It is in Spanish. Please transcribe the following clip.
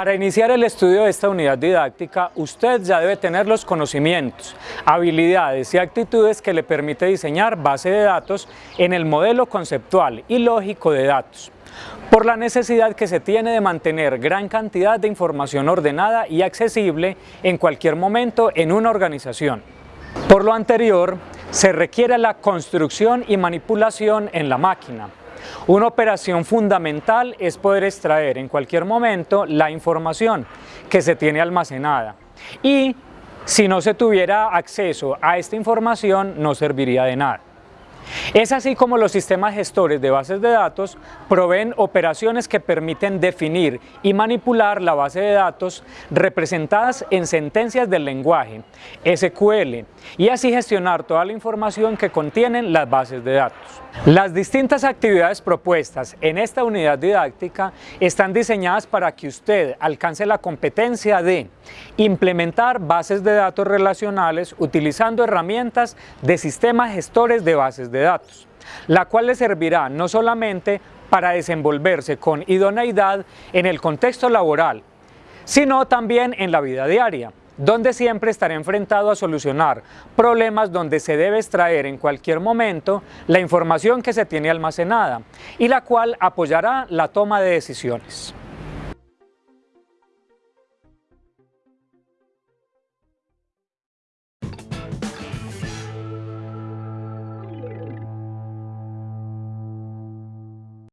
Para iniciar el estudio de esta unidad didáctica, usted ya debe tener los conocimientos, habilidades y actitudes que le permite diseñar base de datos en el modelo conceptual y lógico de datos, por la necesidad que se tiene de mantener gran cantidad de información ordenada y accesible en cualquier momento en una organización. Por lo anterior, se requiere la construcción y manipulación en la máquina, una operación fundamental es poder extraer en cualquier momento la información que se tiene almacenada y si no se tuviera acceso a esta información no serviría de nada. Es así como los sistemas gestores de bases de datos proveen operaciones que permiten definir y manipular la base de datos representadas en sentencias del lenguaje, SQL, y así gestionar toda la información que contienen las bases de datos. Las distintas actividades propuestas en esta unidad didáctica están diseñadas para que usted alcance la competencia de implementar bases de datos relacionales utilizando herramientas de sistemas gestores de bases de datos, la cual le servirá no solamente para desenvolverse con idoneidad en el contexto laboral, sino también en la vida diaria, donde siempre estará enfrentado a solucionar problemas donde se debe extraer en cualquier momento la información que se tiene almacenada y la cual apoyará la toma de decisiones.